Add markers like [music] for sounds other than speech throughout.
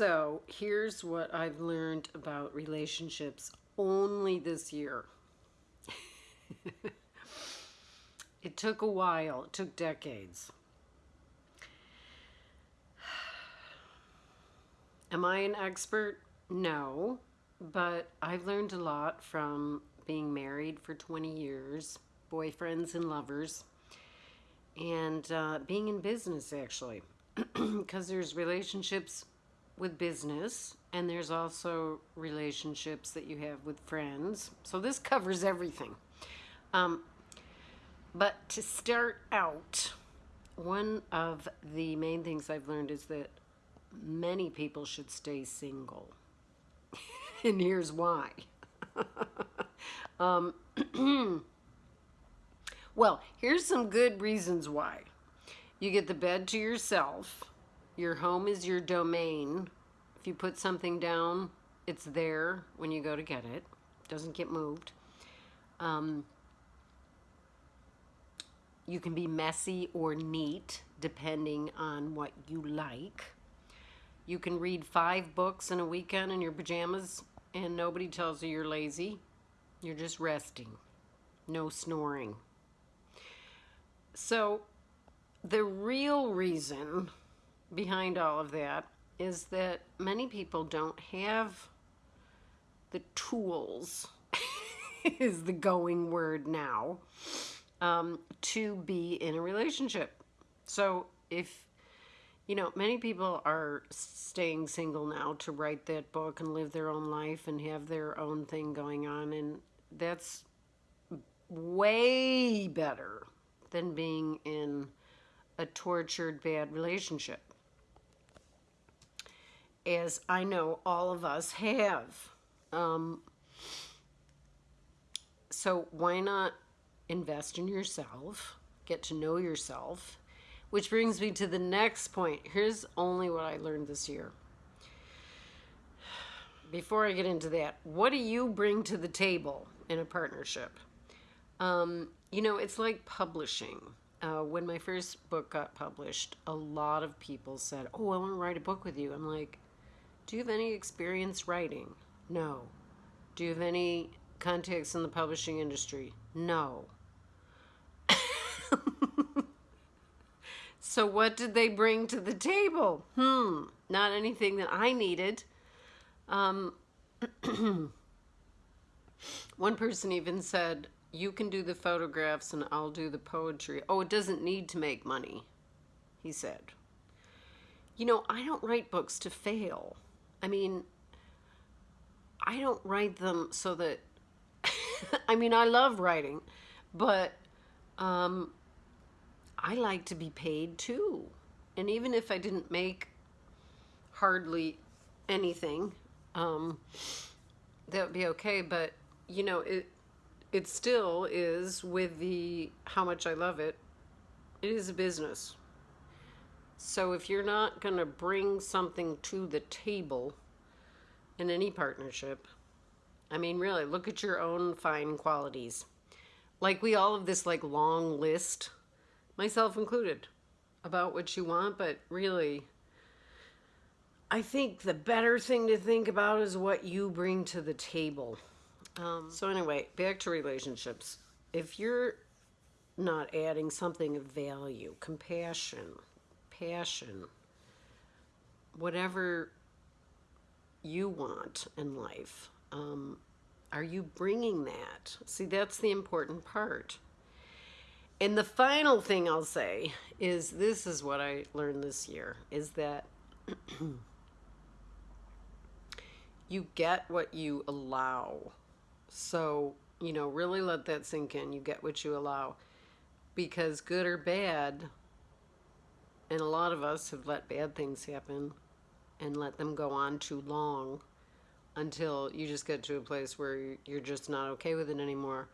So here's what I've learned about relationships only this year. [laughs] it took a while, it took decades. [sighs] Am I an expert? No, but I've learned a lot from being married for 20 years, boyfriends and lovers, and uh, being in business actually. [clears throat] Because there's relationships with business and there's also relationships that you have with friends. So this covers everything. Um, but to start out, one of the main things I've learned is that many people should stay single. [laughs] and here's why. [laughs] um, [clears throat] well, here's some good reasons why. You get the bed to yourself. Your home is your domain. If you put something down, it's there when you go to get it. doesn't get moved. Um, you can be messy or neat depending on what you like. You can read five books in a weekend in your pajamas and nobody tells you you're lazy. You're just resting. No snoring. So the real reason behind all of that is that many people don't have the tools [laughs] is the going word now um, to be in a relationship. So if you know, many people are staying single now to write that book and live their own life and have their own thing going on. And that's way better than being in a tortured, bad relationship. As I know all of us have. Um, so why not invest in yourself, get to know yourself, which brings me to the next point. Here's only what I learned this year. Before I get into that, what do you bring to the table in a partnership? Um, you know, it's like publishing. Uh, when my first book got published, a lot of people said, Oh, I want to write a book with you. I'm like, Do you have any experience writing? No. Do you have any contacts in the publishing industry? No. [laughs] So what did they bring to the table? Hmm, not anything that I needed. Um, [clears throat] one person even said, you can do the photographs and I'll do the poetry. Oh, it doesn't need to make money, he said. You know, I don't write books to fail. I mean, I don't write them so that, [laughs] I mean, I love writing, but um, I like to be paid too. And even if I didn't make hardly anything, um, that would be okay. But, you know, it, it still is with the how much I love it, it is a business. So if you're not going to bring something to the table in any partnership, I mean, really, look at your own fine qualities. Like we all have this like long list myself included, about what you want, but really, I think the better thing to think about is what you bring to the table. Um, so anyway, back to relationships. If you're not adding something of value, compassion, passion, whatever you want in life, um, are you bringing that? See, that's the important part. And the final thing I'll say is this is what I learned this year is that [clears throat] you get what you allow. So, you know, really let that sink in. You get what you allow. Because good or bad, and a lot of us have let bad things happen and let them go on too long until you just get to a place where you're just not okay with it anymore.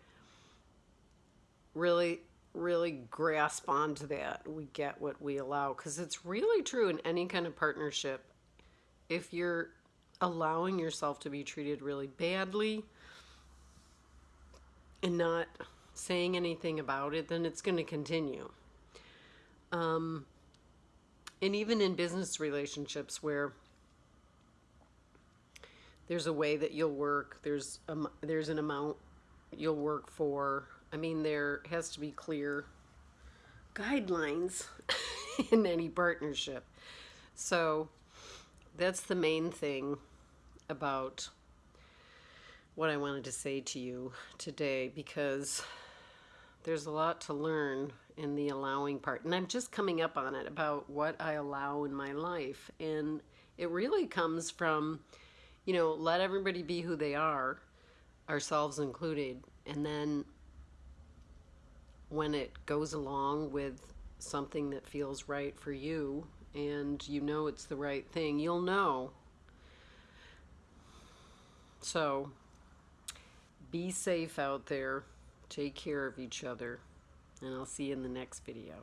Really, really grasp onto that. We get what we allow because it's really true in any kind of partnership. If you're allowing yourself to be treated really badly and not saying anything about it, then it's going to continue. Um, and even in business relationships where there's a way that you'll work. There's there's an amount you'll work for. I mean, there has to be clear guidelines [laughs] in any partnership. So that's the main thing about what I wanted to say to you today because there's a lot to learn in the allowing part. And I'm just coming up on it about what I allow in my life. And it really comes from, you know, let everybody be who they are, ourselves included. And then when it goes along with something that feels right for you and you know it's the right thing, you'll know. So be safe out there. Take care of each other. And I'll see you in the next video.